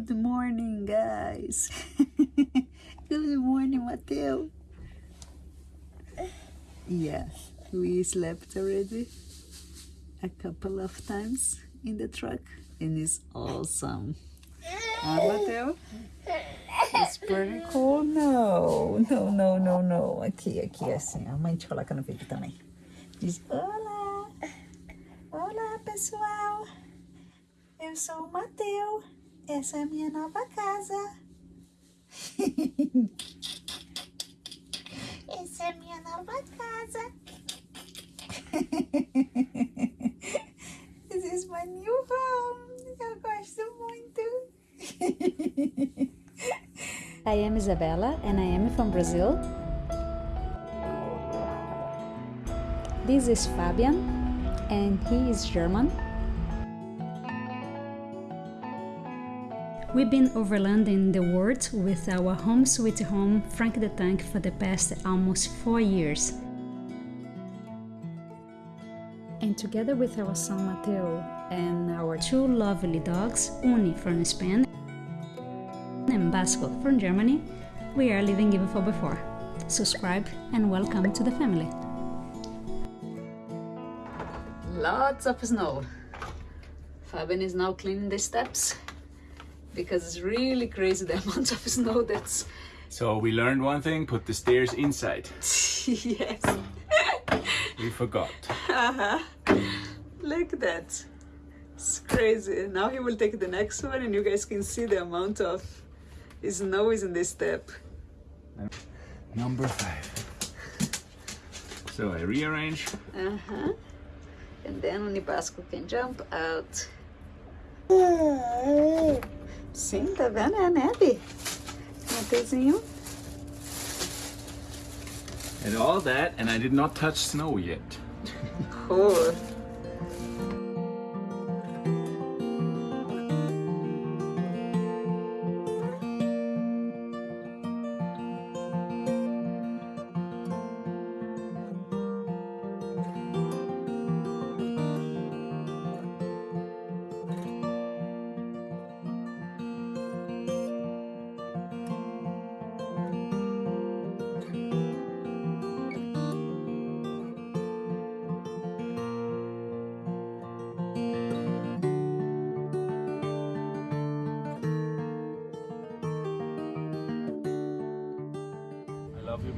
Good morning, guys. Good morning, Mateo. Yes, we slept already a couple of times in the truck and it's awesome. Ah, Mateo? It's pretty cool. No, no, no, no, no. Aqui, aqui, assim. A mãe te coloca no vídeo também. Diz, olá. Olá, pessoal. Eu sou o Mateu. Essa é a minha nova casa. Essa é a minha nova casa. This is my new home. Eu gosto muito. I am Isabella and I am from Brazil. This is Fabian and he is German. We've been overlanding the world with our home sweet home Frank the Tank for the past almost four years. And together with our son Mateo and our two lovely dogs, Uni from Spain and Basco from Germany, we are living even for before. Subscribe and welcome to the family. Lots of snow. Fabian is now cleaning the steps because it's really crazy the amount of snow that's. So we learned one thing, put the stairs inside. yes. We forgot. uh Look at that. It's crazy. Now he will take the next one and you guys can see the amount of snow is in this step. Number five. So I rearrange. Uh-huh. And then only Basco can jump out. Sim, tá vendo? É a neve. Mateuzinho. Um and all that, and I did not touch snow yet. Cool.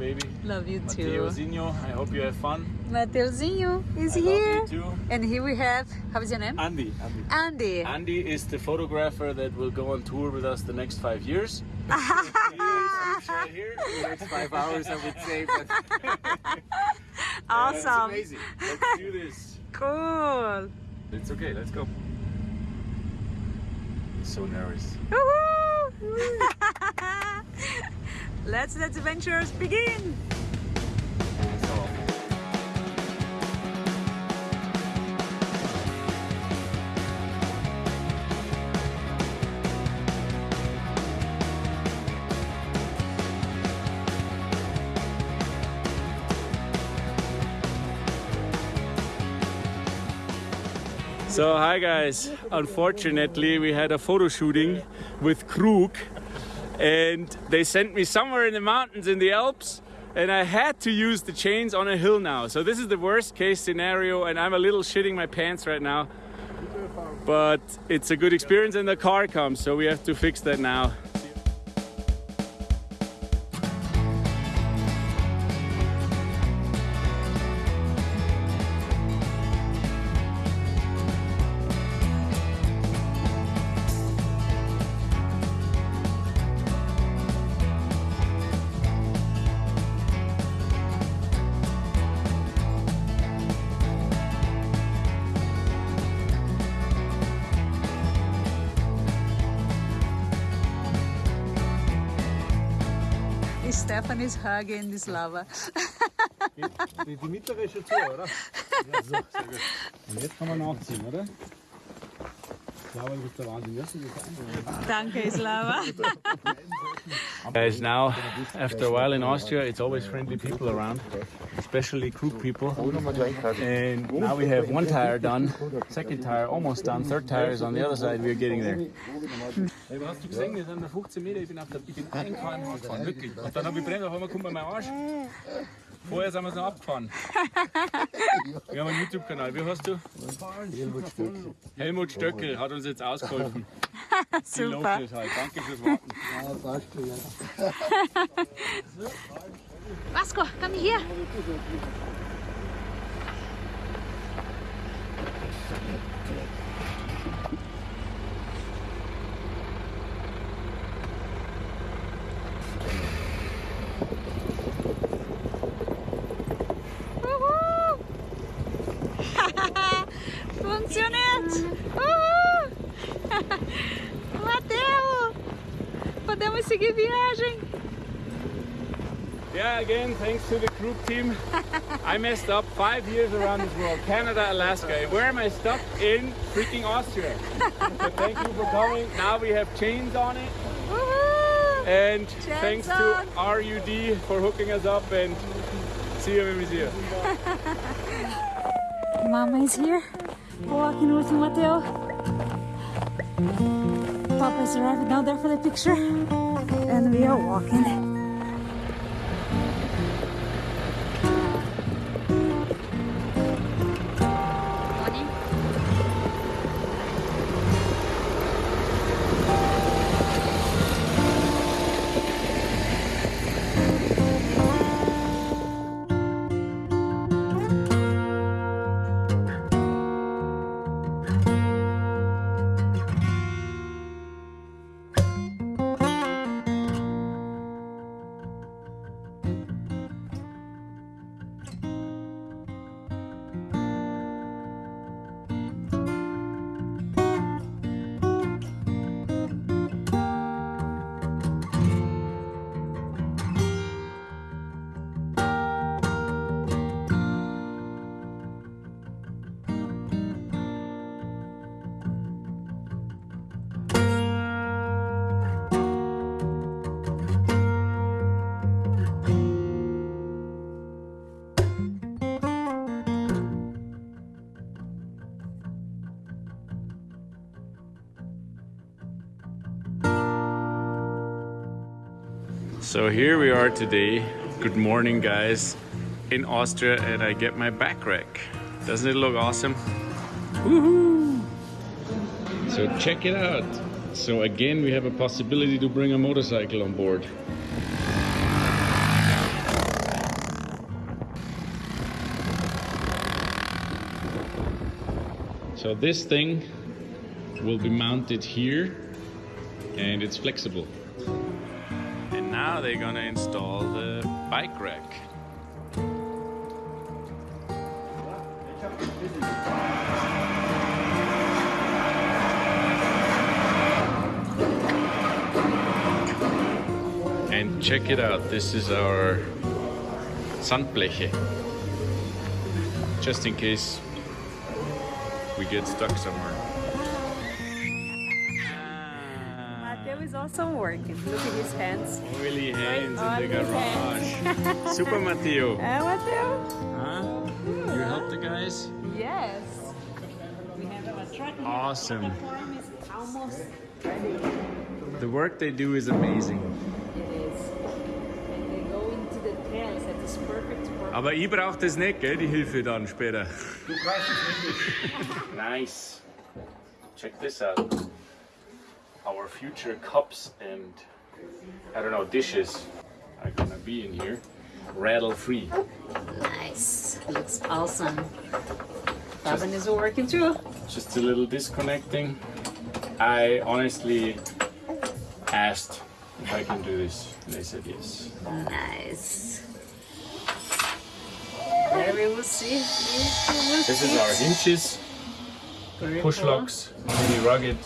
I love you, baby. Too. Mateuzinho, I hope you have fun. Mateuzinho is I here. love you too. And here we have, how is your name? Andy. Andy. Andy. Andy is the photographer that will go on tour with us the next five years. He is, I'm sure, here. the next five hours, I would say. But awesome. amazing. Let's do this. Cool. It's okay, let's go. He's so nervous. Let's let adventures begin. So, So hi guys, unfortunately we had a photo shooting with Krug and they sent me somewhere in the mountains in the Alps and I had to use the chains on a hill now. So this is the worst case scenario and I'm a little shitting my pants right now. But it's a good experience and the car comes so we have to fix that now. Stefan is hugging this lava. Die, die mittlere ist schon zu, oder? Ja, so, sehr gut. Und jetzt kann man nachziehen, oder? Slava, du bist der Wahnsinn. Ja, so Danke, Slava. Guys, now after a while in Austria, it's always friendly people around, especially crew people. And now we have one tire done, second tire almost done, third tire is on the other side. We're getting there. Was hast du gesehen? Wir sind nach 15 Meter, ich bin, auf der, ich bin einen km gefahren, wirklich. Und dann habe ich brennt, auf einmal kommt mir mein Arsch. Vorher sind wir noch abgefahren. Wir haben einen YouTube-Kanal. Wie heißt du? Helmut Stöckel hat uns jetzt ausgeholfen. Super. Halt. Danke fürs Warten. Vasco, come here. Seguir viagem! Yeah, again, thanks to the group team. I messed up five years around this world Canada, Alaska. Where am I stuck? In freaking Austria. But thank you for coming. Now we have chains on it. And thanks to. RUD for hooking us up. And see you when we see you. Mama is here, walking with Mateo. Papa is arriving down there for the picture, and we are walking. So here we are today. Good morning, guys, in Austria, and I get my back rack. Doesn't it look awesome? Woohoo! So check it out. So again, we have a possibility to bring a motorcycle on board. So this thing will be mounted here and it's flexible. Now they're gonna install the bike rack. And check it out, this is our Sandbleche. Just in case we get stuck somewhere. Is also working. Look at his hands. Oily hands in the garage. Super Mateo. Eh, Mateo? Huh? You help the guys? Yes. We have our truck here. Awesome. Platform is almost ready. The work they do is amazing. It is. And they go into the trails. That is perfect for Aber ich brauche das nicht, gell, die Hilfe dann später. Du brauchst es nicht. nice. Check this out. Our future cups and, I don't know, dishes are gonna be in here. Rattle free. Nice. Looks awesome. Fabian is working too. Just a little disconnecting. I honestly asked if I can do this, and they said yes. Nice. There we will see. This is our hinges, push locks, really rugged.